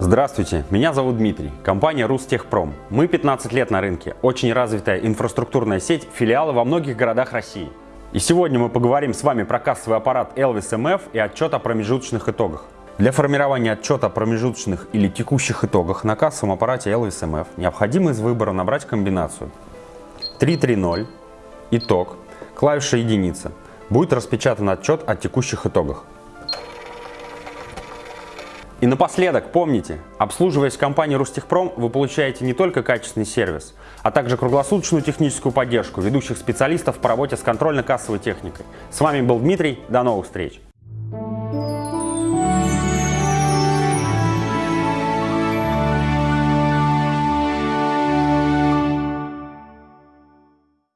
Здравствуйте, меня зовут Дмитрий, компания Рустехпром. Мы 15 лет на рынке, очень развитая инфраструктурная сеть, филиалы во многих городах России. И сегодня мы поговорим с вами про кассовый аппарат Elvis MF и отчет о промежуточных итогах. Для формирования отчета о промежуточных или текущих итогах на кассовом аппарате Elvis MF необходимо из выбора набрать комбинацию 330, итог, клавиша единица. Будет распечатан отчет о текущих итогах. И напоследок, помните, обслуживаясь в компании Рустехпром, вы получаете не только качественный сервис, а также круглосуточную техническую поддержку ведущих специалистов по работе с контрольно-кассовой техникой. С вами был Дмитрий, до новых встреч!